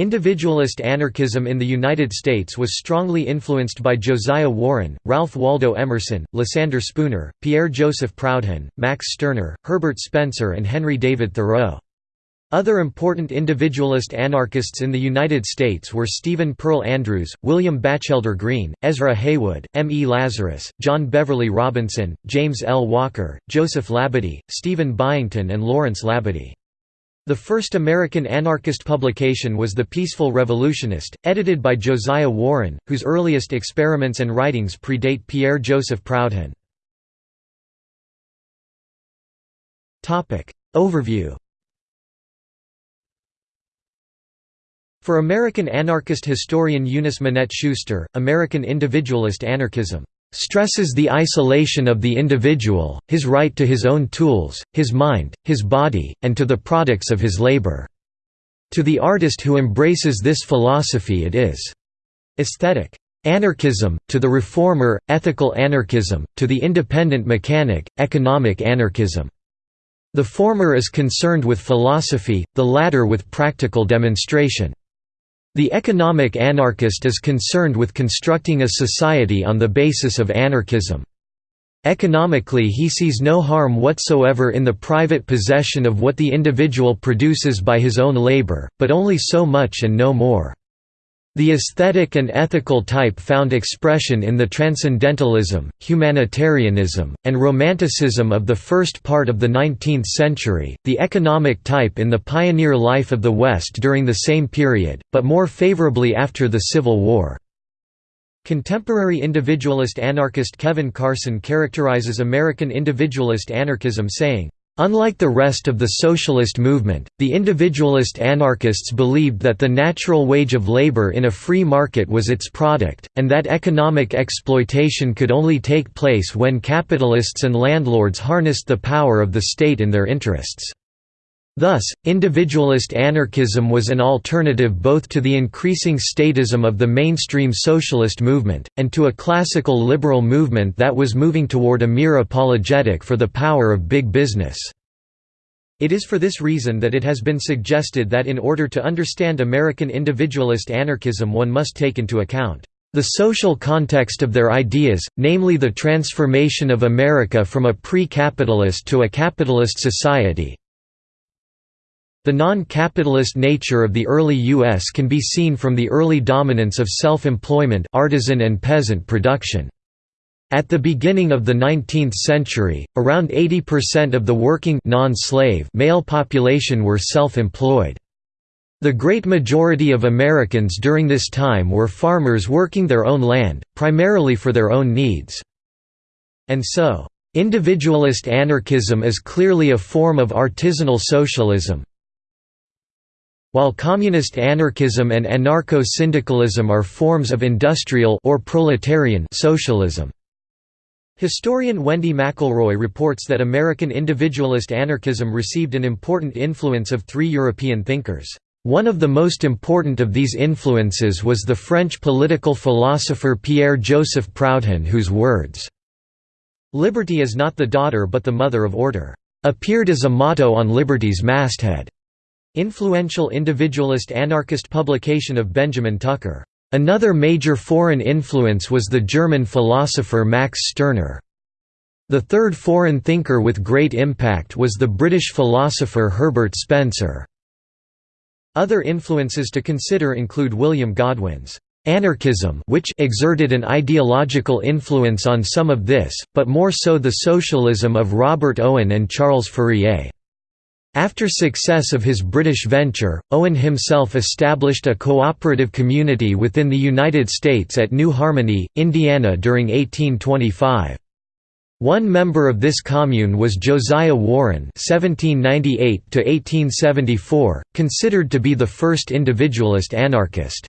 Individualist anarchism in the United States was strongly influenced by Josiah Warren, Ralph Waldo Emerson, Lysander Spooner, Pierre Joseph Proudhon, Max Stirner, Herbert Spencer and Henry David Thoreau. Other important individualist anarchists in the United States were Stephen Pearl Andrews, William Batchelder Greene, Ezra Heywood, M. E. Lazarus, John Beverly Robinson, James L. Walker, Joseph Labadie, Stephen Byington and Lawrence Labadie. The first American anarchist publication was The Peaceful Revolutionist, edited by Josiah Warren, whose earliest experiments and writings predate Pierre Joseph Proudhon. Overview For American anarchist historian Eunice Minette Schuster, American individualist anarchism stresses the isolation of the individual, his right to his own tools, his mind, his body, and to the products of his labor. To the artist who embraces this philosophy it is aesthetic anarchism, to the reformer, ethical anarchism, to the independent mechanic, economic anarchism. The former is concerned with philosophy, the latter with practical demonstration. The economic anarchist is concerned with constructing a society on the basis of anarchism. Economically he sees no harm whatsoever in the private possession of what the individual produces by his own labor, but only so much and no more. The aesthetic and ethical type found expression in the transcendentalism, humanitarianism, and romanticism of the first part of the 19th century, the economic type in the pioneer life of the West during the same period, but more favorably after the Civil War. Contemporary individualist anarchist Kevin Carson characterizes American individualist anarchism saying, Unlike the rest of the socialist movement, the individualist anarchists believed that the natural wage of labor in a free market was its product, and that economic exploitation could only take place when capitalists and landlords harnessed the power of the state in their interests. Thus, individualist anarchism was an alternative both to the increasing statism of the mainstream socialist movement, and to a classical liberal movement that was moving toward a mere apologetic for the power of big business. It is for this reason that it has been suggested that in order to understand American individualist anarchism one must take into account the social context of their ideas, namely the transformation of America from a pre-capitalist to a capitalist society, the non-capitalist nature of the early U.S. can be seen from the early dominance of self-employment artisan and peasant production. At the beginning of the 19th century, around 80% of the working male population were self-employed. The great majority of Americans during this time were farmers working their own land, primarily for their own needs. And so, individualist anarchism is clearly a form of artisanal socialism, while communist anarchism and anarcho-syndicalism are forms of industrial or proletarian socialism. Historian Wendy McElroy reports that American individualist anarchism received an important influence of three European thinkers. One of the most important of these influences was the French political philosopher Pierre-Joseph Proudhon whose words, "'Liberty is not the daughter but the mother of order' appeared as a motto on Liberty's masthead. Influential individualist anarchist publication of Benjamin Tucker. Another major foreign influence was the German philosopher Max Stirner. The third foreign thinker with great impact was the British philosopher Herbert Spencer. Other influences to consider include William Godwin's anarchism which exerted an ideological influence on some of this, but more so the socialism of Robert Owen and Charles Fourier. After success of his British venture, Owen himself established a cooperative community within the United States at New Harmony, Indiana during 1825. One member of this commune was Josiah Warren (1798–1874), considered to be the first individualist anarchist.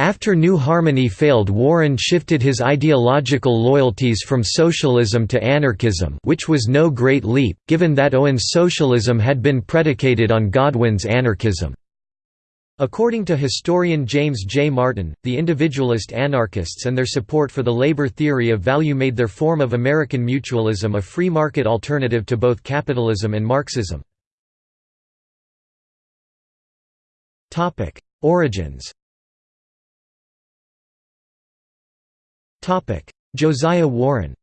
After New Harmony failed Warren shifted his ideological loyalties from socialism to anarchism which was no great leap, given that Owen's socialism had been predicated on Godwin's anarchism. According to historian James J. Martin, the individualist anarchists and their support for the labor theory of value made their form of American mutualism a free market alternative to both capitalism and Marxism. Origins Josiah Warren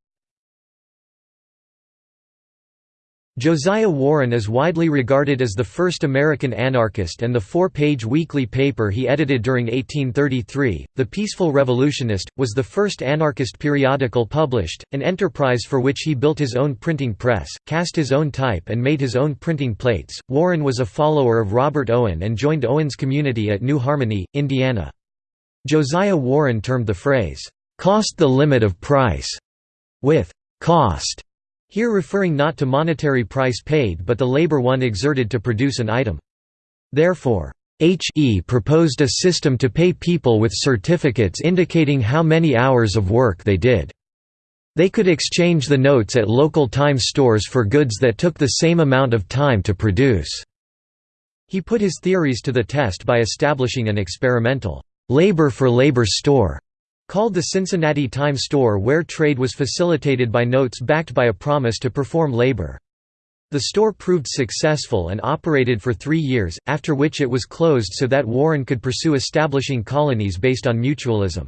Josiah Warren is widely regarded as the first American anarchist and the four-page weekly paper he edited during 1833, The Peaceful Revolutionist, was the first anarchist periodical published, an enterprise for which he built his own printing press, cast his own type and made his own printing plates. Warren was a follower of Robert Owen and joined Owen's community at New Harmony, Indiana. Josiah Warren termed the phrase, "'cost the limit of price' with "'cost' Here referring not to monetary price paid but the labor one exerted to produce an item. Therefore, H.E. proposed a system to pay people with certificates indicating how many hours of work they did. They could exchange the notes at local time stores for goods that took the same amount of time to produce. He put his theories to the test by establishing an experimental labor for labor store Called the Cincinnati Time Store where trade was facilitated by notes backed by a promise to perform labor. The store proved successful and operated for three years, after which it was closed so that Warren could pursue establishing colonies based on mutualism.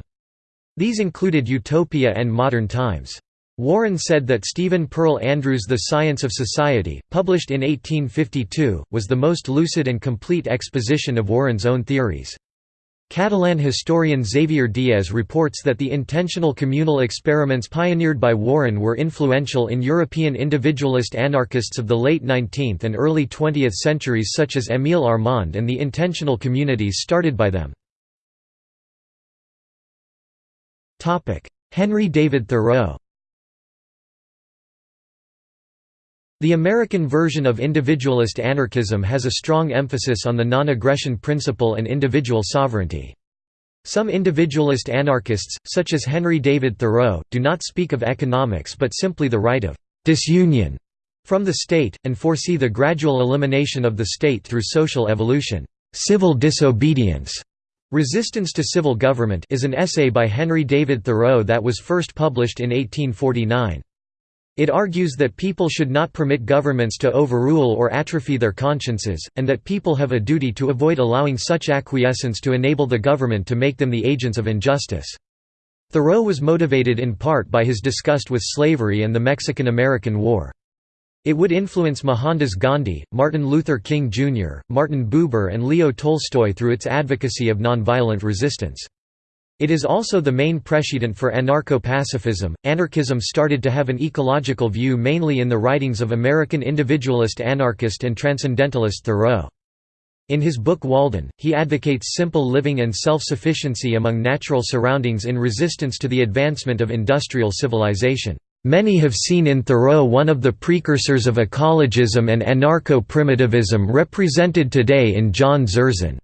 These included Utopia and Modern Times. Warren said that Stephen Pearl Andrews' The Science of Society, published in 1852, was the most lucid and complete exposition of Warren's own theories. Catalan historian Xavier Diez reports that the intentional communal experiments pioneered by Warren were influential in European individualist anarchists of the late 19th and early 20th centuries such as Émile Armand and the intentional communities started by them. Henry David Thoreau The American version of individualist anarchism has a strong emphasis on the non-aggression principle and individual sovereignty. Some individualist anarchists, such as Henry David Thoreau, do not speak of economics but simply the right of «disunion» from the state, and foresee the gradual elimination of the state through social evolution. Civil disobedience Resistance to Civil Government is an essay by Henry David Thoreau that was first published in 1849. It argues that people should not permit governments to overrule or atrophy their consciences, and that people have a duty to avoid allowing such acquiescence to enable the government to make them the agents of injustice. Thoreau was motivated in part by his disgust with slavery and the Mexican–American War. It would influence Mohandas Gandhi, Martin Luther King Jr., Martin Buber and Leo Tolstoy through its advocacy of nonviolent resistance. It is also the main precedent for anarcho-pacifism. Anarchism started to have an ecological view mainly in the writings of American individualist anarchist and transcendentalist Thoreau. In his book Walden, he advocates simple living and self-sufficiency among natural surroundings in resistance to the advancement of industrial civilization. Many have seen in Thoreau one of the precursors of ecologism and anarcho-primitivism represented today in John Zerzan.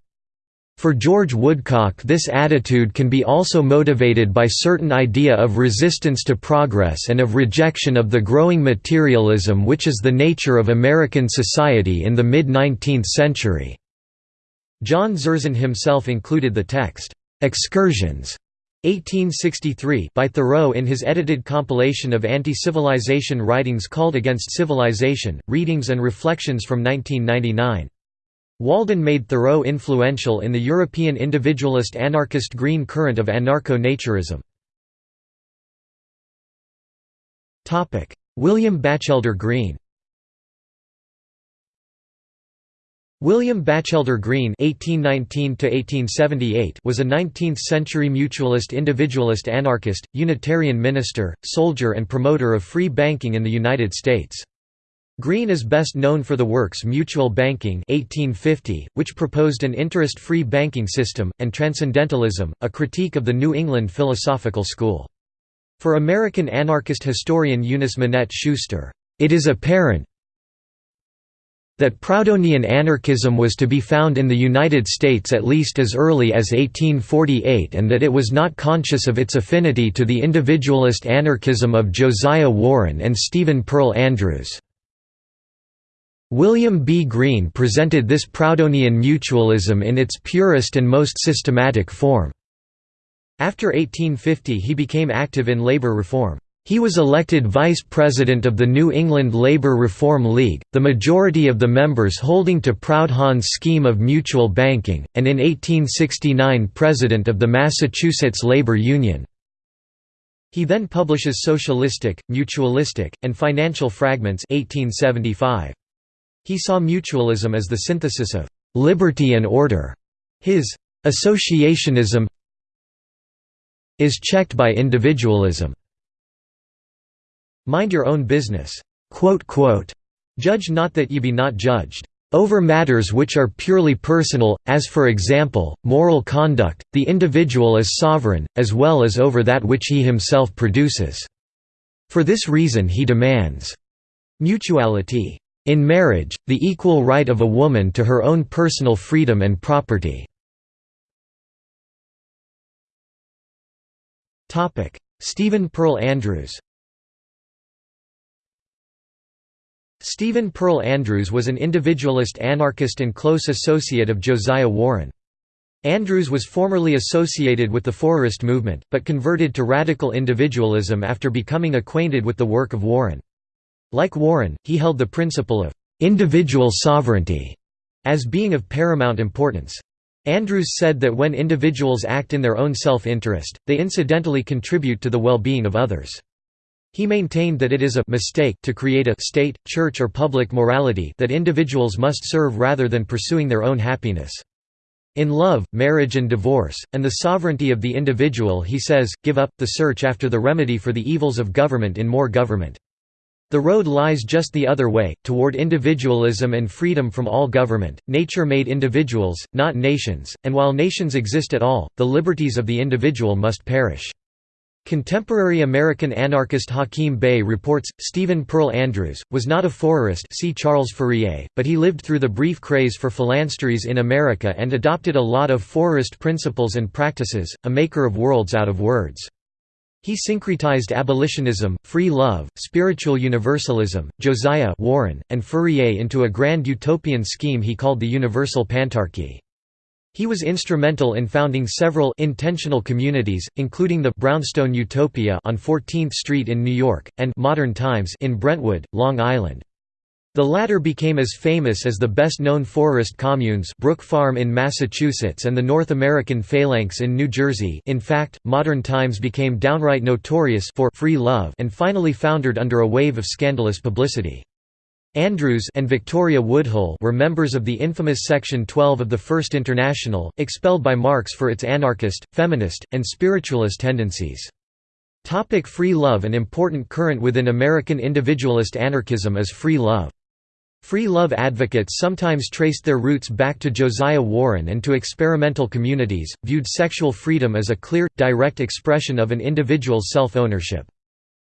For George Woodcock this attitude can be also motivated by certain idea of resistance to progress and of rejection of the growing materialism which is the nature of American society in the mid-19th century. John Zerzan himself included the text, "'Excursions' 1863 by Thoreau in his edited compilation of anti-civilization writings called Against Civilization, Readings and Reflections from 1999. Walden made Thoreau influential in the European individualist anarchist green current of anarcho-naturism. William Batchelder Greene William Batchelder (1819–1878) was a 19th-century mutualist individualist anarchist, Unitarian minister, soldier and promoter of free banking in the United States. Greene is best known for the works Mutual Banking 1850, which proposed an interest-free banking system, and Transcendentalism, a critique of the New England philosophical school. For American anarchist historian Eunice Minette Schuster, "...it is apparent that Proudhonian anarchism was to be found in the United States at least as early as 1848 and that it was not conscious of its affinity to the individualist anarchism of Josiah Warren and Stephen Pearl Andrews." William B. Greene presented this Proudhonian mutualism in its purest and most systematic form. After 1850 he became active in labor reform. He was elected vice president of the New England Labour Reform League, the majority of the members holding to Proudhon's scheme of mutual banking, and in 1869 president of the Massachusetts Labour Union. He then publishes Socialistic, Mutualistic, and Financial Fragments 1875. He saw mutualism as the synthesis of «liberty and order». His «associationism» is checked by individualism. Mind your own business. Judge not that ye be not judged. Over matters which are purely personal, as for example, moral conduct, the individual is sovereign, as well as over that which he himself produces. For this reason he demands mutuality. In marriage, the equal right of a woman to her own personal freedom and property. Stephen Pearl Andrews Stephen Pearl Andrews was an individualist anarchist and close associate of Josiah Warren. Andrews was formerly associated with the Fourierist movement, but converted to radical individualism after becoming acquainted with the work of Warren. Like Warren, he held the principle of «individual sovereignty» as being of paramount importance. Andrews said that when individuals act in their own self-interest, they incidentally contribute to the well-being of others. He maintained that it is a mistake to create a state, church or public morality that individuals must serve rather than pursuing their own happiness. In love, marriage and divorce, and the sovereignty of the individual he says, give up, the search after the remedy for the evils of government in more government. The road lies just the other way, toward individualism and freedom from all government. Nature made individuals, not nations, and while nations exist at all, the liberties of the individual must perish. Contemporary American anarchist Hakim Bey reports, Stephen Pearl Andrews, was not a Fourierist see Charles Fourier, but he lived through the brief craze for phalansteries in America and adopted a lot of Fourierist principles and practices, a maker of worlds out of words. He syncretized abolitionism, free love, spiritual universalism, Josiah Warren, and Fourier into a grand utopian scheme he called the Universal Pantarchy. He was instrumental in founding several intentional communities, including the Brownstone Utopia on 14th Street in New York, and Modern Times in Brentwood, Long Island. The latter became as famous as the best-known Fourierist communes Brook Farm in Massachusetts and the North American Phalanx in New Jersey in fact, Modern Times became downright notorious for free love and finally foundered under a wave of scandalous publicity. Andrews and Victoria Woodhull were members of the infamous Section 12 of the First International, expelled by Marx for its anarchist, feminist, and spiritualist tendencies. Topic free love An important current within American individualist anarchism is free love. Free love advocates sometimes traced their roots back to Josiah Warren and to experimental communities, viewed sexual freedom as a clear, direct expression of an individual's self-ownership.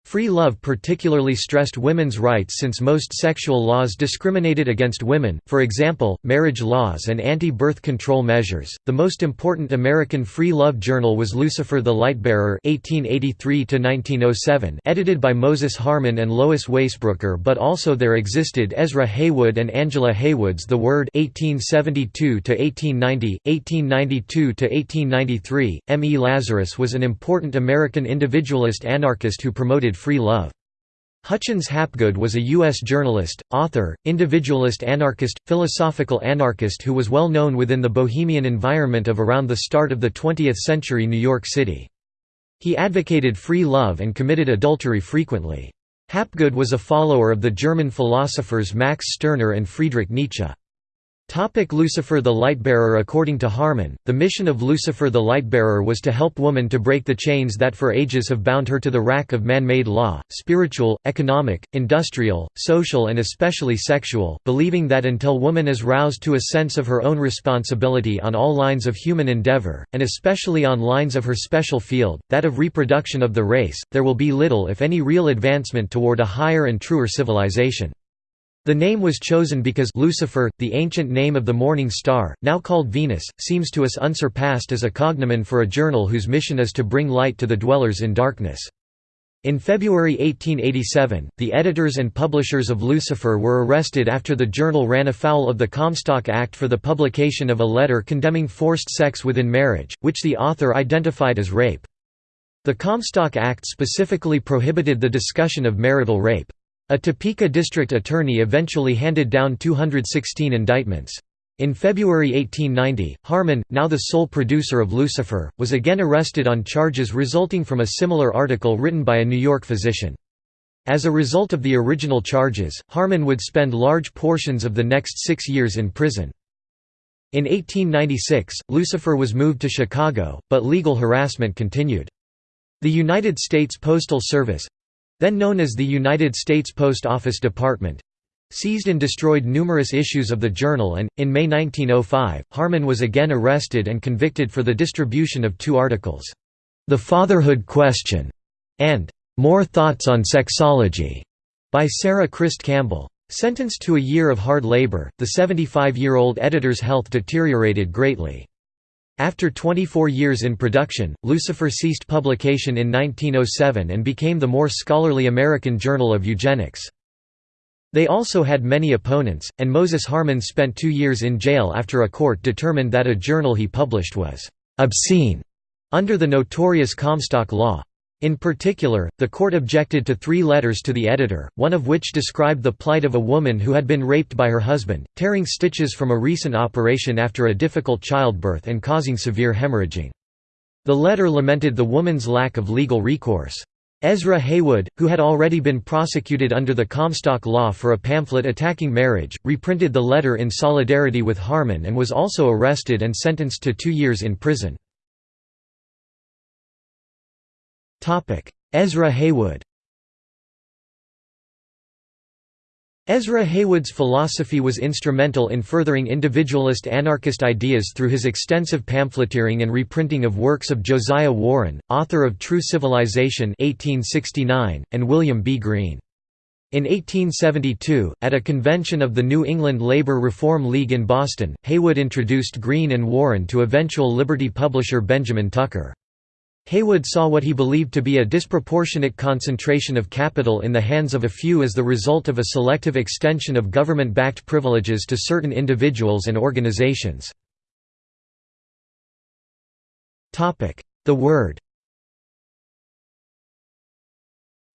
Free love particularly stressed women's rights since most sexual laws discriminated against women, for example, marriage laws and anti-birth control measures. The most important American free love journal was Lucifer the Lightbearer (1883–1907), edited by Moses Harman and Lois Waisbrooker, but also there existed Ezra Heywood and Angela Heywood's The Word (1872–1890), 1892–1893. M. E. Lazarus was an important American individualist anarchist who promoted free love. Hutchins Hapgood was a U.S. journalist, author, individualist anarchist, philosophical anarchist who was well known within the bohemian environment of around the start of the 20th century New York City. He advocated free love and committed adultery frequently. Hapgood was a follower of the German philosophers Max Stirner and Friedrich Nietzsche. Topic Lucifer the Lightbearer According to Harman, the mission of Lucifer the Lightbearer was to help woman to break the chains that for ages have bound her to the rack of man-made law, spiritual, economic, industrial, social and especially sexual, believing that until woman is roused to a sense of her own responsibility on all lines of human endeavor, and especially on lines of her special field, that of reproduction of the race, there will be little if any real advancement toward a higher and truer civilization. The name was chosen because Lucifer, the ancient name of the morning star, now called Venus, seems to us unsurpassed as a cognomen for a journal whose mission is to bring light to the dwellers in darkness. In February 1887, the editors and publishers of Lucifer were arrested after the journal ran afoul of the Comstock Act for the publication of a letter condemning forced sex within marriage, which the author identified as rape. The Comstock Act specifically prohibited the discussion of marital rape. A Topeka district attorney eventually handed down 216 indictments. In February 1890, Harman, now the sole producer of Lucifer, was again arrested on charges resulting from a similar article written by a New York physician. As a result of the original charges, Harman would spend large portions of the next six years in prison. In 1896, Lucifer was moved to Chicago, but legal harassment continued. The United States Postal Service—then known as the United States Post Office Department, seized and destroyed numerous issues of the journal and, in May 1905, Harman was again arrested and convicted for the distribution of two articles, "'The Fatherhood Question' and "'More Thoughts on Sexology' by Sarah Christ Campbell. Sentenced to a year of hard labor, the 75-year-old editor's health deteriorated greatly. After 24 years in production, Lucifer ceased publication in 1907 and became the more scholarly American Journal of Eugenics. They also had many opponents, and Moses Harman spent two years in jail after a court determined that a journal he published was «obscene» under the notorious Comstock Law. In particular, the court objected to three letters to the editor, one of which described the plight of a woman who had been raped by her husband, tearing stitches from a recent operation after a difficult childbirth and causing severe hemorrhaging. The letter lamented the woman's lack of legal recourse. Ezra Heywood, who had already been prosecuted under the Comstock Law for a pamphlet attacking marriage, reprinted the letter in solidarity with Harman and was also arrested and sentenced to two years in prison. Ezra Heywood Ezra Heywood's philosophy was instrumental in furthering individualist anarchist ideas through his extensive pamphleteering and reprinting of works of Josiah Warren, author of True Civilization 1869, and William B. Greene. In 1872, at a convention of the New England Labor Reform League in Boston, Heywood introduced Greene and Warren to eventual Liberty publisher Benjamin Tucker. Heywood saw what he believed to be a disproportionate concentration of capital in the hands of a few as the result of a selective extension of government-backed privileges to certain individuals and organizations. The Word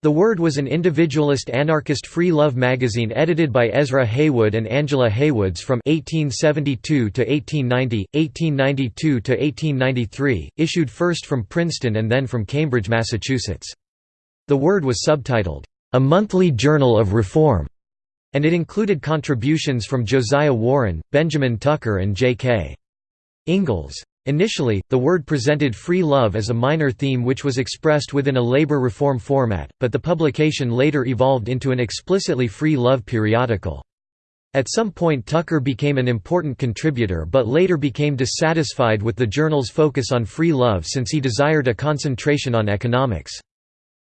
The Word was an individualist anarchist free love magazine edited by Ezra Heywood and Angela Heywoods from 1872 to 1890, 1892 to 1893, issued first from Princeton and then from Cambridge, Massachusetts. The Word was subtitled, "A Monthly Journal of Reform", and it included contributions from Josiah Warren, Benjamin Tucker and J.K. Ingalls. Initially, the word presented free love as a minor theme which was expressed within a labor reform format, but the publication later evolved into an explicitly free love periodical. At some point Tucker became an important contributor but later became dissatisfied with the journal's focus on free love since he desired a concentration on economics.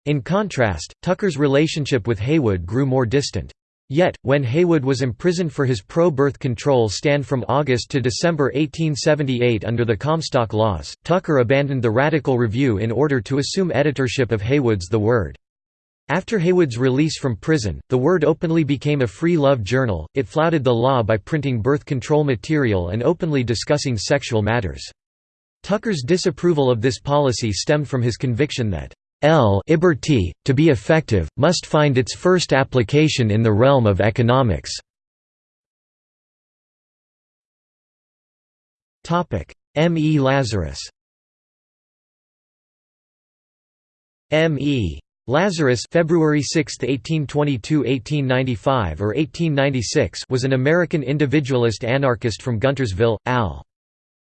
In contrast, Tucker's relationship with Heywood grew more distant. Yet, when Heywood was imprisoned for his pro-birth control stand from August to December 1878 under the Comstock Laws, Tucker abandoned the Radical Review in order to assume editorship of Heywood's The Word. After Heywood's release from prison, The Word openly became a free love journal, it flouted the law by printing birth control material and openly discussing sexual matters. Tucker's disapproval of this policy stemmed from his conviction that L to be effective, must find its first application in the realm of economics. M. E. Lazarus M. E. Lazarus February 6, 1822–1895 or 1896 was an American individualist anarchist from Guntersville, Al.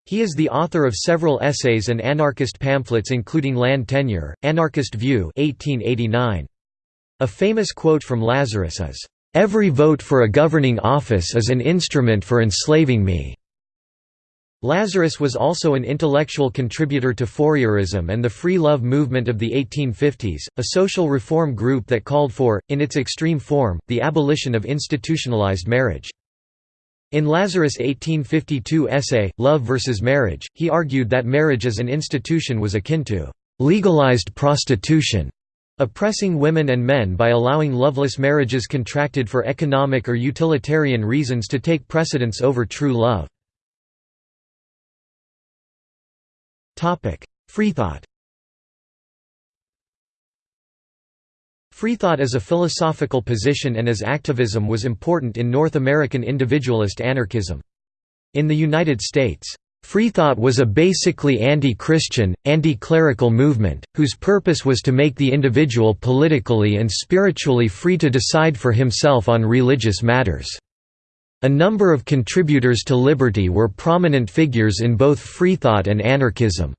He is the author of several essays and anarchist pamphlets including Land Tenure, Anarchist View 1889. A famous quote from Lazarus is, "...every vote for a governing office is an instrument for enslaving me." Lazarus was also an intellectual contributor to Fourierism and the Free Love movement of the 1850s, a social reform group that called for, in its extreme form, the abolition of institutionalized marriage. In Lazarus' 1852 essay, Love versus Marriage, he argued that marriage as an institution was akin to legalized prostitution, oppressing women and men by allowing loveless marriages contracted for economic or utilitarian reasons to take precedence over true love. Freethought Freethought as a philosophical position and as activism was important in North American individualist anarchism. In the United States, Freethought was a basically anti-Christian, anti-clerical movement, whose purpose was to make the individual politically and spiritually free to decide for himself on religious matters. A number of contributors to Liberty were prominent figures in both Freethought and anarchism.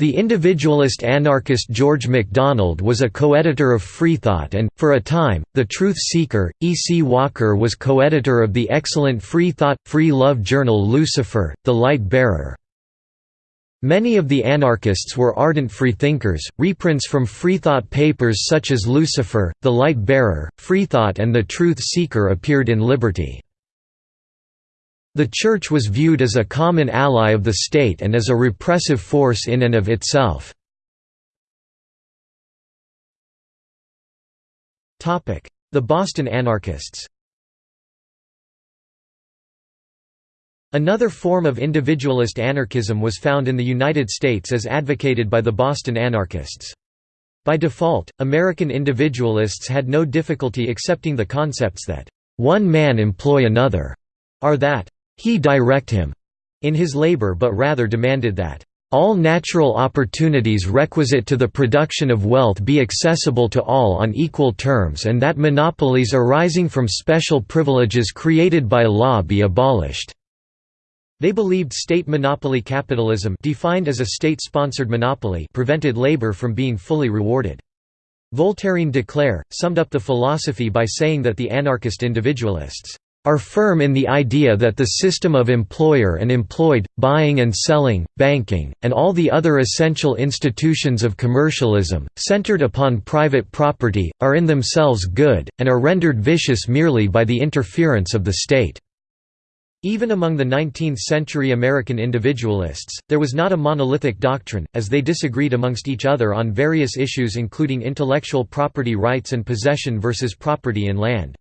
The individualist anarchist George MacDonald was a co-editor of Freethought and, for a time, The Truth Seeker. E. C. Walker was co-editor of the excellent Freethought, Free Love journal Lucifer, The Light Bearer. Many of the anarchists were ardent freethinkers. Reprints from Freethought papers such as Lucifer, The Light Bearer, Freethought and The Truth Seeker appeared in Liberty. The Church was viewed as a common ally of the state and as a repressive force in and of itself. The Boston anarchists Another form of individualist anarchism was found in the United States as advocated by the Boston anarchists. By default, American individualists had no difficulty accepting the concepts that, "...one man employ another", are that, he direct him in his labor but rather demanded that all natural opportunities requisite to the production of wealth be accessible to all on equal terms and that monopolies arising from special privileges created by law be abolished." They believed state monopoly capitalism defined as a state-sponsored monopoly prevented labor from being fully rewarded. Voltairine de Cleyre, summed up the philosophy by saying that the anarchist individualists are firm in the idea that the system of employer and employed, buying and selling, banking, and all the other essential institutions of commercialism, centered upon private property, are in themselves good, and are rendered vicious merely by the interference of the state. Even among the 19th-century American individualists, there was not a monolithic doctrine, as they disagreed amongst each other on various issues including intellectual property rights and possession versus property in land.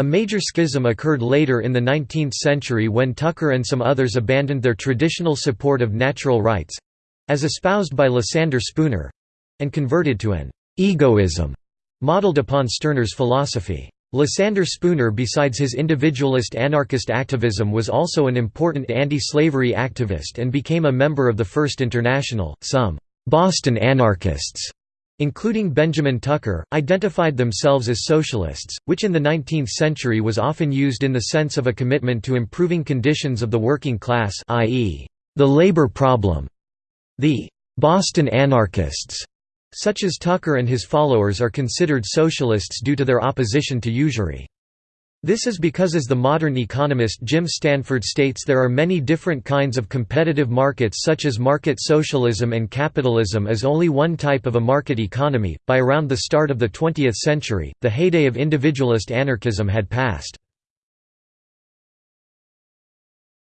A major schism occurred later in the 19th century when Tucker and some others abandoned their traditional support of natural rights—as espoused by Lysander Spooner—and converted to an «egoism» modeled upon Stirner's philosophy. Lysander Spooner besides his individualist anarchist activism was also an important anti-slavery activist and became a member of the First International. Some «Boston anarchists» including Benjamin Tucker, identified themselves as socialists, which in the 19th century was often used in the sense of a commitment to improving conditions of the working class i.e., the labor problem. The «Boston anarchists» such as Tucker and his followers are considered socialists due to their opposition to usury. This is because as the modern economist Jim Stanford states there are many different kinds of competitive markets such as market socialism and capitalism is only one type of a market economy. By around the start of the 20th century, the heyday of individualist anarchism had passed.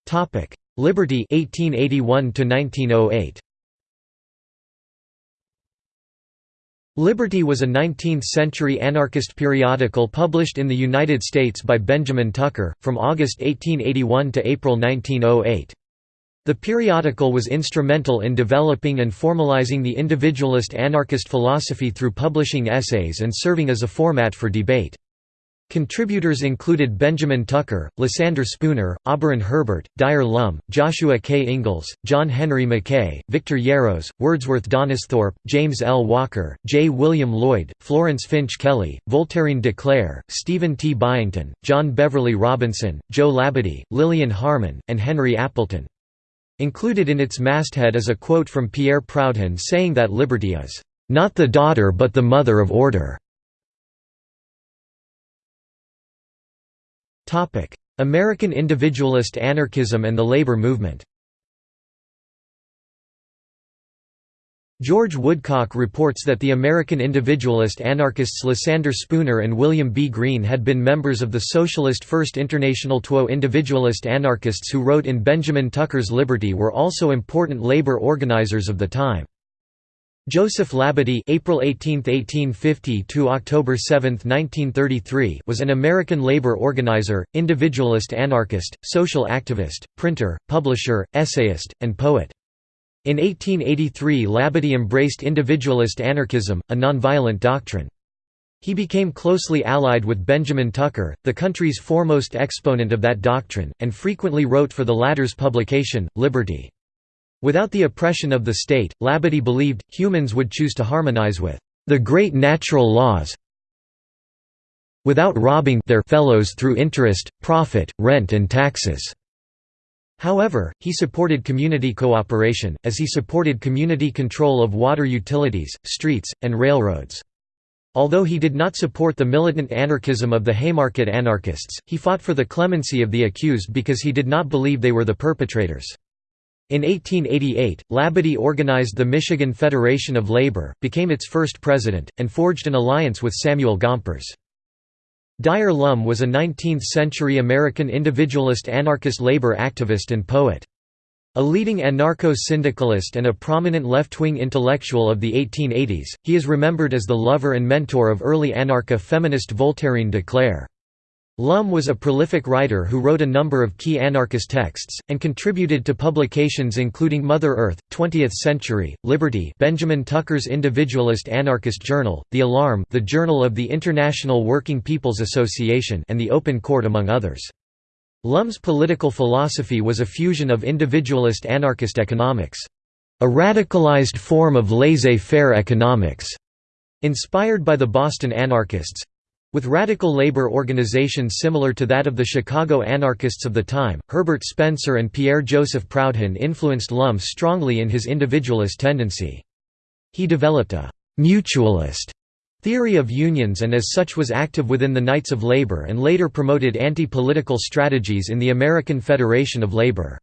Topic: Liberty 1881 to 1908. Liberty was a 19th-century anarchist periodical published in the United States by Benjamin Tucker, from August 1881 to April 1908. The periodical was instrumental in developing and formalizing the individualist anarchist philosophy through publishing essays and serving as a format for debate. Contributors included Benjamin Tucker, Lysander Spooner, Auberon Herbert, Dyer Lum, Joshua K. Ingalls, John Henry Mackay, Victor Yarros, Wordsworth Donisthorpe, James L. Walker, J. William Lloyd, Florence Finch Kelly, Voltairine de Cleyre, Stephen T. Byington, John Beverly Robinson, Joe Labadie, Lillian Harman, and Henry Appleton. Included in its masthead is a quote from Pierre Proudhon saying that liberty is, "...not the daughter but the mother of order." American individualist anarchism and the labor movement George Woodcock reports that the American individualist anarchists Lysander Spooner and William B. Greene had been members of the Socialist First International. Two individualist anarchists who wrote in Benjamin Tucker's Liberty were also important labor organizers of the time. Joseph Labadie April 18, 1850 to October 7, 1933 was an American labor organizer, individualist anarchist, social activist, printer, publisher, essayist, and poet. In 1883 Labadie embraced individualist anarchism, a nonviolent doctrine. He became closely allied with Benjamin Tucker, the country's foremost exponent of that doctrine, and frequently wrote for the latter's publication, Liberty. Without the oppression of the state, Labadie believed, humans would choose to harmonize with the great natural laws without robbing their fellows through interest, profit, rent and taxes." However, he supported community cooperation, as he supported community control of water utilities, streets, and railroads. Although he did not support the militant anarchism of the Haymarket anarchists, he fought for the clemency of the accused because he did not believe they were the perpetrators. In 1888, Labadie organized the Michigan Federation of Labor, became its first president, and forged an alliance with Samuel Gompers. Dyer Lum was a 19th-century American individualist anarchist labor activist and poet. A leading anarcho-syndicalist and a prominent left-wing intellectual of the 1880s, he is remembered as the lover and mentor of early anarcha-feminist Voltairine de Cleyre. Lum was a prolific writer who wrote a number of key anarchist texts, and contributed to publications including Mother Earth, 20th Century, Liberty Benjamin Tucker's individualist anarchist journal, The Alarm the Journal of the International Working People's Association and The Open Court among others. Lum's political philosophy was a fusion of individualist anarchist economics. A radicalized form of laissez-faire economics, inspired by the Boston anarchists, with radical labor organizations similar to that of the Chicago anarchists of the time, Herbert Spencer and Pierre-Joseph Proudhon influenced Lum strongly in his individualist tendency. He developed a «mutualist» theory of unions and as such was active within the Knights of Labor and later promoted anti-political strategies in the American Federation of Labor.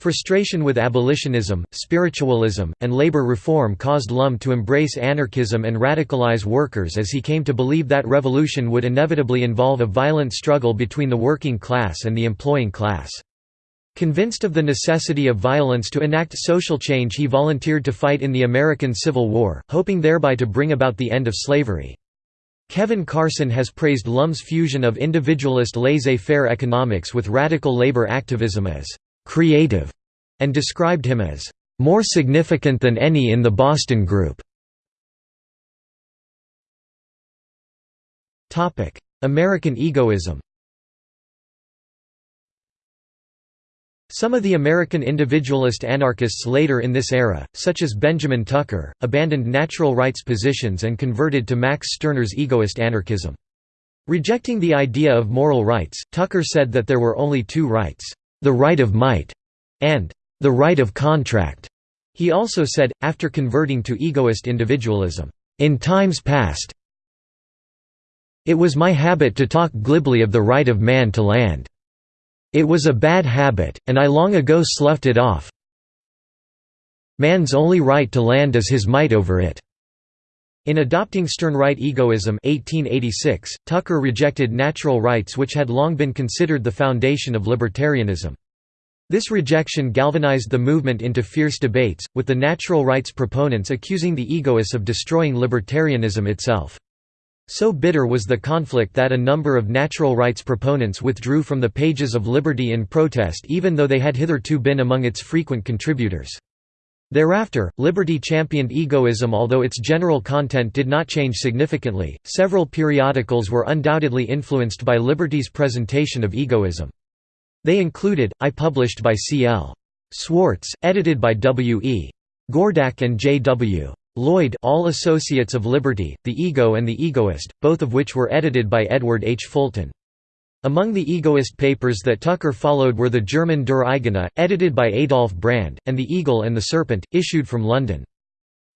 Frustration with abolitionism, spiritualism, and labor reform caused Lum to embrace anarchism and radicalize workers as he came to believe that revolution would inevitably involve a violent struggle between the working class and the employing class. Convinced of the necessity of violence to enact social change he volunteered to fight in the American Civil War, hoping thereby to bring about the end of slavery. Kevin Carson has praised Lum's fusion of individualist laissez-faire economics with radical labor activism as «creative» and described him as «more significant than any in the Boston group». American egoism Some of the American individualist anarchists later in this era, such as Benjamin Tucker, abandoned natural rights positions and converted to Max Stirner's egoist anarchism. Rejecting the idea of moral rights, Tucker said that there were only two rights, the right of might and the right of contract. He also said, after converting to egoist individualism, in times past, it was my habit to talk glibly of the right of man to land. It was a bad habit, and I long ago sloughed it off. Man's only right to land is his might over it. In adopting Stirnerite egoism 1886, Tucker rejected natural rights which had long been considered the foundation of libertarianism. This rejection galvanized the movement into fierce debates, with the natural rights proponents accusing the egoists of destroying libertarianism itself. So bitter was the conflict that a number of natural rights proponents withdrew from the pages of Liberty in protest even though they had hitherto been among its frequent contributors. Thereafter, Liberty championed egoism although its general content did not change significantly. Several periodicals were undoubtedly influenced by Liberty's presentation of egoism. They included, I published by C. L. Swartz, edited by W. E. Gordak and J. W. Lloyd All Associates of Liberty, The Ego and the Egoist, both of which were edited by Edward H. Fulton. Among the egoist papers that Tucker followed were the German Der Eigene, edited by Adolf Brand, and The Eagle and the Serpent, issued from London.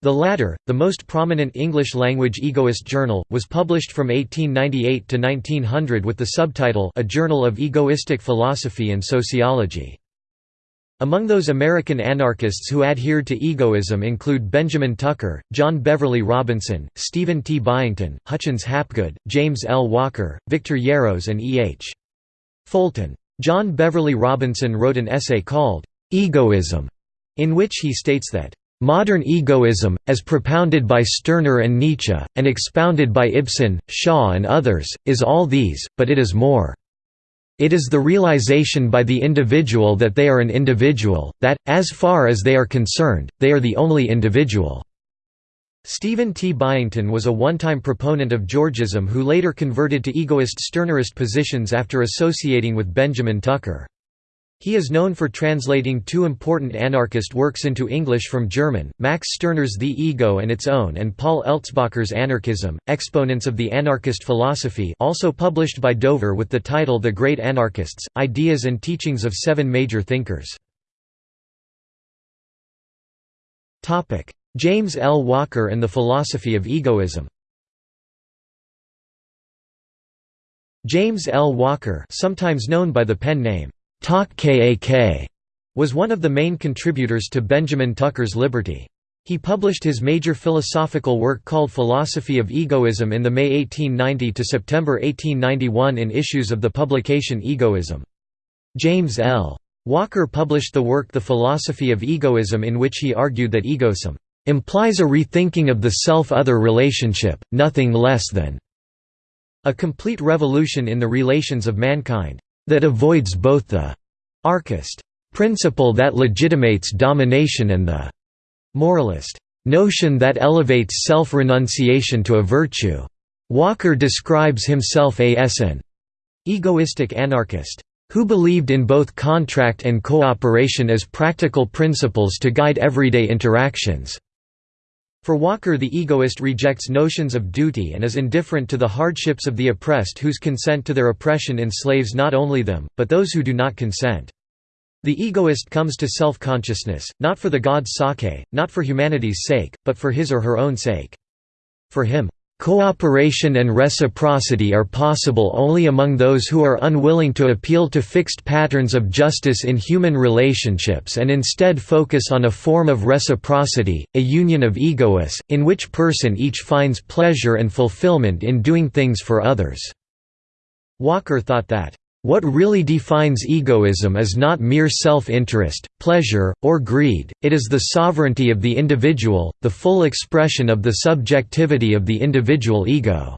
The latter, the most prominent English-language egoist journal, was published from 1898 to 1900 with the subtitle A Journal of Egoistic Philosophy and Sociology. Among those American anarchists who adhered to egoism include Benjamin Tucker, John Beverly Robinson, Stephen T. Byington, Hutchins Hapgood, James L. Walker, Victor Yarros and E. H. Fulton. John Beverly Robinson wrote an essay called, "'Egoism", in which he states that, "'Modern egoism, as propounded by Stirner and Nietzsche, and expounded by Ibsen, Shaw and others, is all these, but it is more. It is the realization by the individual that they are an individual, that, as far as they are concerned, they are the only individual. Stephen T. Byington was a one-time proponent of Georgism who later converted to egoist Stirnerist positions after associating with Benjamin Tucker. He is known for translating two important anarchist works into English from German, Max Stirner's The Ego and Its Own and Paul Eltzbacher's Anarchism, Exponents of the Anarchist Philosophy also published by Dover with the title The Great Anarchists, Ideas and Teachings of Seven Major Thinkers. James L. Walker and the Philosophy of Egoism James L. Walker sometimes known by the pen name, Talk K.A.K., was one of the main contributors to Benjamin Tucker's Liberty. He published his major philosophical work called Philosophy of Egoism in the May 1890 to September 1891 in issues of the publication Egoism. James L. Walker published the work The Philosophy of Egoism in which he argued that egoism implies a rethinking of the self-other relationship, nothing less than a complete revolution in the relations of mankind, that avoids both the archist principle that legitimates domination and the moralist notion that elevates self-renunciation to a virtue. Walker describes himself as an egoistic anarchist who believed in both contract and cooperation as practical principles to guide everyday interactions. For Walker the egoist rejects notions of duty and is indifferent to the hardships of the oppressed whose consent to their oppression enslaves not only them, but those who do not consent. The egoist comes to self-consciousness, not for the god's sake, not for humanity's sake, but for his or her own sake. For him, Cooperation and reciprocity are possible only among those who are unwilling to appeal to fixed patterns of justice in human relationships and instead focus on a form of reciprocity, a union of egoists, in which person each finds pleasure and fulfillment in doing things for others." Walker thought that what really defines egoism is not mere self-interest, pleasure, or greed, it is the sovereignty of the individual, the full expression of the subjectivity of the individual ego.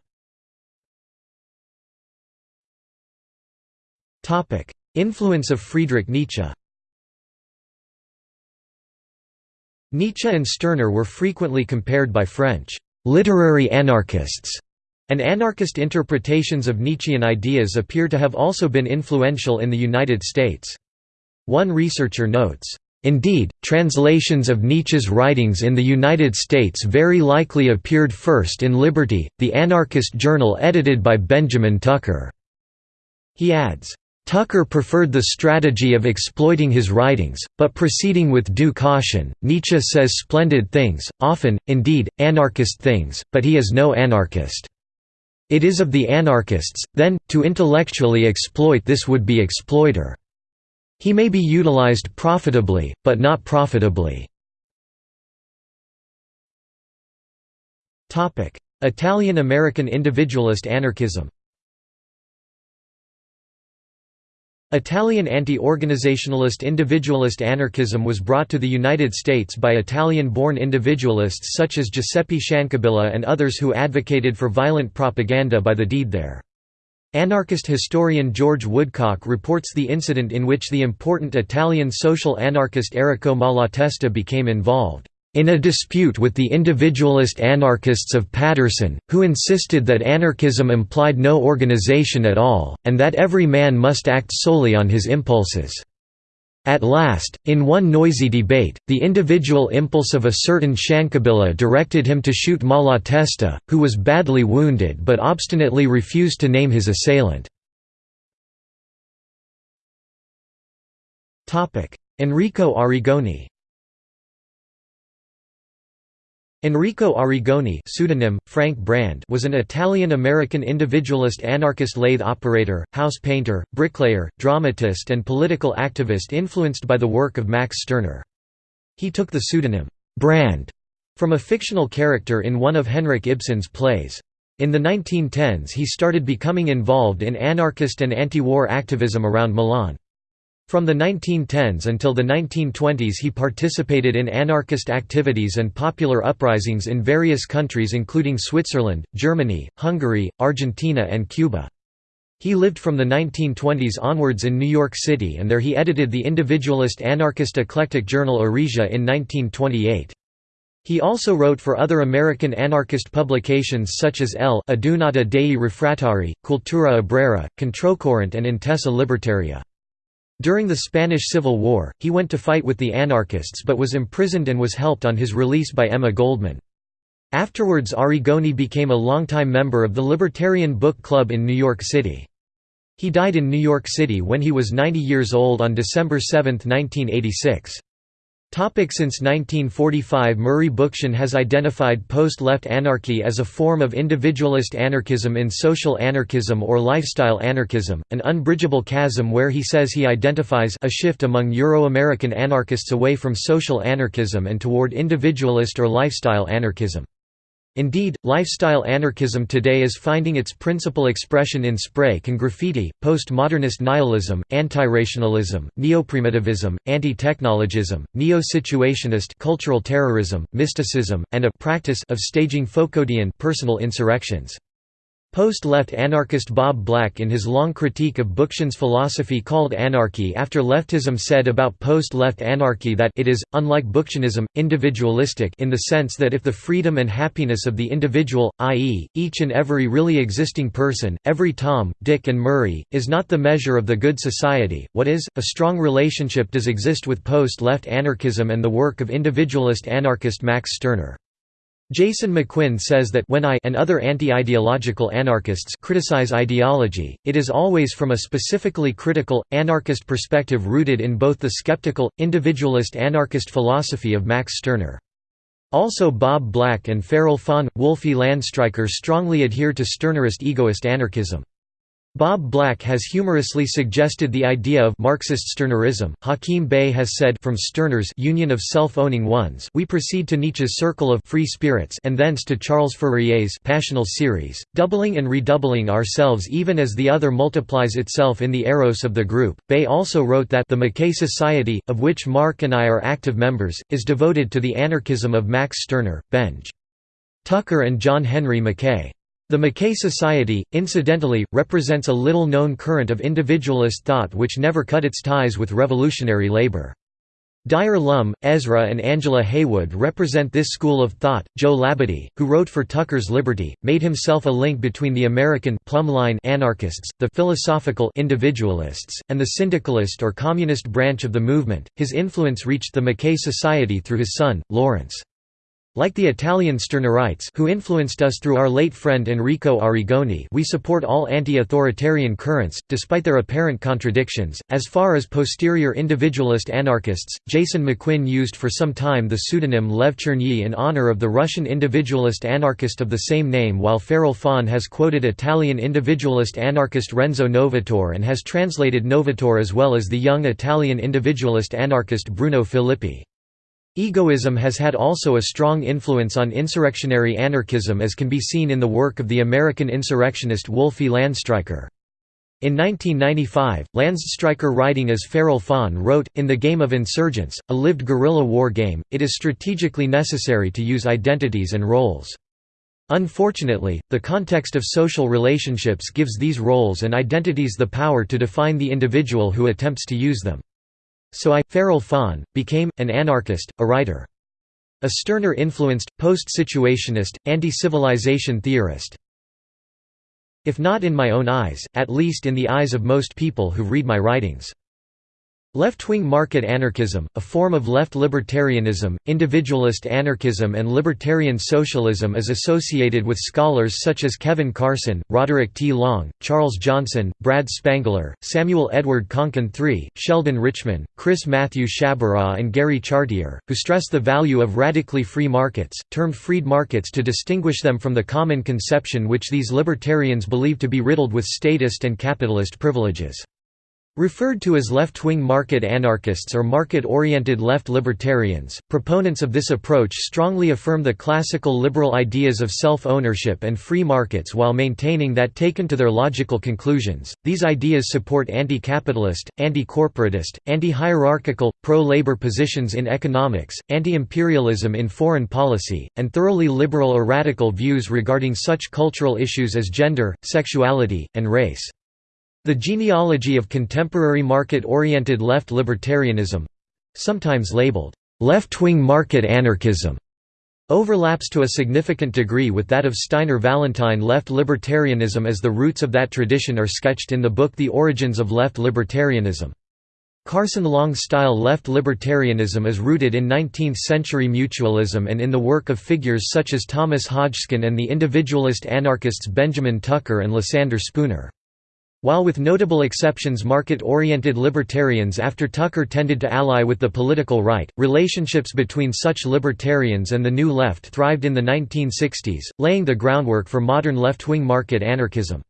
Influence of Friedrich Nietzsche Nietzsche and Stirner were frequently compared by French literary anarchists and anarchist interpretations of Nietzschean ideas appear to have also been influential in the United States. One researcher notes, Indeed, translations of Nietzsche's writings in the United States very likely appeared first in Liberty, the anarchist journal edited by Benjamin Tucker. He adds, Tucker preferred the strategy of exploiting his writings, but proceeding with due caution. Nietzsche says splendid things, often, indeed, anarchist things, but he is no anarchist. It is of the anarchists, then, to intellectually exploit this would-be exploiter. He may be utilized profitably, but not profitably. Italian-American individualist anarchism Italian anti-organizationalist individualist anarchism was brought to the United States by Italian-born individualists such as Giuseppe Ciancabilla and others who advocated for violent propaganda by the deed there. Anarchist historian George Woodcock reports the incident in which the important Italian social anarchist Errico Malatesta became involved in a dispute with the individualist anarchists of Paterson, who insisted that anarchism implied no organization at all, and that every man must act solely on his impulses. At last, in one noisy debate, the individual impulse of a certain Ciancabilla directed him to shoot Malatesta, who was badly wounded but obstinately refused to name his assailant. Enrico Arrigoni Enrico Arrigoni pseudonym, Frank Brand was an Italian-American individualist anarchist lathe operator, house painter, bricklayer, dramatist and political activist influenced by the work of Max Stirner. He took the pseudonym, Brand, from a fictional character in one of Henrik Ibsen's plays. In the 1910s he started becoming involved in anarchist and anti-war activism around Milan. From the 1910s until the 1920s he participated in anarchist activities and popular uprisings in various countries including Switzerland, Germany, Hungary, Argentina and Cuba. He lived from the 1920s onwards in New York City and there he edited the individualist anarchist eclectic journal Eresia in 1928. He also wrote for other American anarchist publications such as L'Adunata dei Refrattari, Cultura Obrera, Controcorrente and Intesa Libertaria. During the Spanish Civil War, he went to fight with the anarchists but was imprisoned and was helped on his release by Emma Goldman. Afterwards Arrigoni became a longtime member of the Libertarian Book Club in New York City. He died in New York City when he was 90 years old on December 7, 1986. Since 1945 Murray Bookchin has identified post-left anarchy as a form of individualist anarchism in social anarchism or lifestyle anarchism, an unbridgeable chasm where he says he identifies a shift among Euro-American anarchists away from social anarchism and toward individualist or lifestyle anarchism. Indeed, lifestyle anarchism today is finding its principal expression in spray can graffiti, postmodernist nihilism, antirationalism, neoprimitivism, anti-technologism, neo-situationist cultural terrorism, mysticism, and a practice of staging Foucauldian personal insurrections. Post-left anarchist Bob Black in his long critique of Bookchin's philosophy called Anarchy After Leftism said about post-left anarchy that it is, unlike Bookchinism, individualistic in the sense that if the freedom and happiness of the individual, i.e., each and every really existing person, every Tom, Dick and Murray, is not the measure of the good society, what is, a strong relationship does exist with post-left anarchism and the work of individualist anarchist Max Stirner. Jason McQuinn says that when I and other anti-ideological anarchists criticize ideology, it is always from a specifically critical, anarchist perspective rooted in both the skeptical, individualist anarchist philosophy of Max Stirner. Also Bob Black and Feral Faun, Wolfi Landstreicher strongly adhere to Stirnerist egoist anarchism. Bob Black has humorously suggested the idea of Marxist Stirnerism. Hakim Bey has said from Stirner's Union of Self-Owning Ones, we proceed to Nietzsche's Circle of Free Spirits and thence to Charles Fourier's Passional Series, doubling and redoubling ourselves even as the other multiplies itself in the eros of the group. Bey also wrote that the Mackay Society, of which Mark and I are active members, is devoted to the anarchism of Max Stirner, Benj. Tucker and John Henry Mackay. The Mackay Society, incidentally, represents a little-known current of individualist thought which never cut its ties with revolutionary labor. Dyer Lum, Ezra and Angela Heywood represent this school of thought. Joe Labadie, who wrote for Tucker's Liberty, made himself a link between the American plumb line anarchists, the philosophical individualists, and the syndicalist or communist branch of the movement. His influence reached the Mackay Society through his son, Lawrence. Like the Italian Stirnerites who influenced us through our late friend Enrico Arrigoni we support all anti-authoritarian currents, despite their apparent contradictions. As far as posterior individualist anarchists, Jason McQuinn used for some time the pseudonym Lev Chernyi in honor of the Russian individualist anarchist of the same name while Feral Faun has quoted Italian individualist anarchist Renzo Novatore and has translated Novatore as well as the young Italian individualist anarchist Bruno Filippi. Egoism has had also a strong influence on insurrectionary anarchism as can be seen in the work of the American insurrectionist Wolfi Landstreicher. In 1995, Landstreicher writing as Feral Faun wrote, In the Game of Insurgents, a lived guerrilla war game, it is strategically necessary to use identities and roles. Unfortunately, the context of social relationships gives these roles and identities the power to define the individual who attempts to use them. So I, Feral Faun, became, an anarchist, a writer. A Stirner-influenced, post-situationist, anti-civilization theorist. If not in my own eyes, at least in the eyes of most people who read my writings. Left-wing market anarchism, a form of left libertarianism, individualist anarchism and libertarian socialism is associated with scholars such as Kevin Carson, Roderick T. Long, Charles Johnson, Brad Spangler, Samuel Edward Konkin III, Sheldon Richman, Chris Matthew Sciabarra and Gary Chartier, who stress the value of radically free markets, termed freed markets to distinguish them from the common conception which these libertarians believe to be riddled with statist and capitalist privileges. Referred to as left-wing market anarchists or market-oriented left libertarians, proponents of this approach strongly affirm the classical liberal ideas of self-ownership and free markets while maintaining that taken to their logical conclusions, these ideas support anti-capitalist, anti-corporatist, anti-hierarchical, pro-labor positions in economics, anti-imperialism in foreign policy, and thoroughly liberal or radical views regarding such cultural issues as gender, sexuality, and race. The genealogy of contemporary market-oriented left libertarianism—sometimes labeled, "...left-wing market anarchism", overlaps to a significant degree with that of Steiner Vallentyne left libertarianism as the roots of that tradition are sketched in the book The Origins of Left Libertarianism. Carson Long's style left libertarianism is rooted in 19th-century mutualism and in the work of figures such as Thomas Hodgskin and the individualist anarchists Benjamin Tucker and Lysander Spooner. While with notable exceptions market-oriented libertarians after Tucker tended to ally with the political right, relationships between such libertarians and the New Left thrived in the 1960s, laying the groundwork for modern left-wing market anarchism.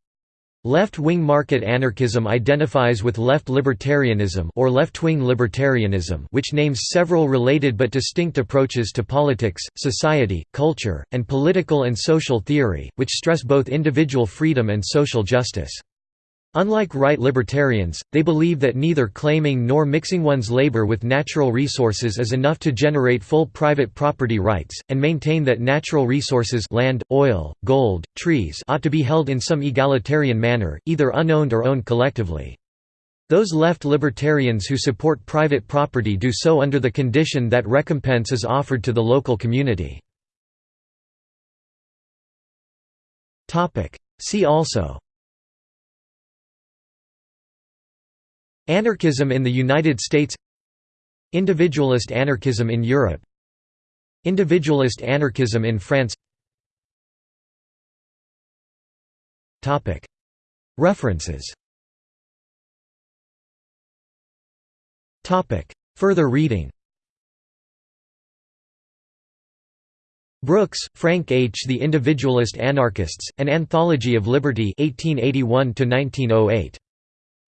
Left-wing market anarchism identifies with left libertarianism or left-wing libertarianism which names several related but distinct approaches to politics, society, culture, and political and social theory, which stress both individual freedom and social justice. Unlike right libertarians, they believe that neither claiming nor mixing one's labor with natural resources is enough to generate full private property rights, and maintain that natural resources land, oil, gold, trees ought to be held in some egalitarian manner, either unowned or owned collectively. Those left libertarians who support private property do so under the condition that recompense is offered to the local community. See also Anarchism in the United States Individualist anarchism in Europe Individualist anarchism in France References Further reading Brooks, Frank H. The Individualist Anarchists, An Anthology of Liberty 1881 -1908.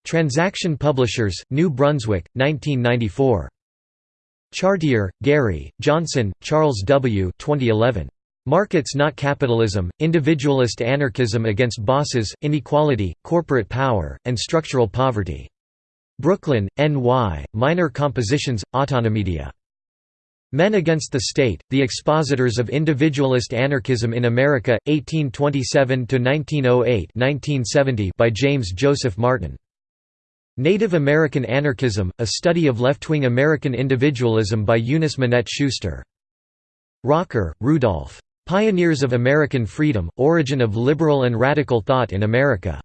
Transaction Publishers, New Brunswick, 1994. Chartier, Gary, Johnson, Charles W. 2011. Markets Not Capitalism, Individualist Anarchism Against Bosses, Inequality, Corporate Power, and Structural Poverty. Brooklyn, N.Y., Minor Compositions, Autonomedia. Men Against the State, The Expositors of Individualist Anarchism in America, 1827–1908 by James Joseph Martin. Native American Anarchism, a study of left-wing American individualism by Eunice Minette Schuster. Rocker, Rudolf. Pioneers of American Freedom, Origin of Liberal and Radical Thought in America.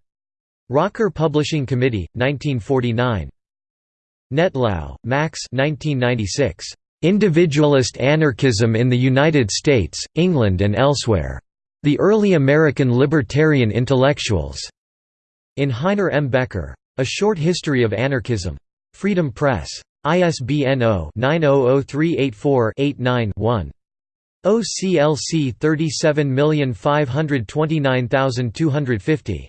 Rocker Publishing Committee, 1949. Nettlau, Max 1996. Individualist Anarchism in the United States, England and Elsewhere. The Early American Libertarian Intellectuals. In Heiner M. Becker. A Short History of Anarchism. Freedom Press. ISBN 0-900384-89-1. OCLC 37529250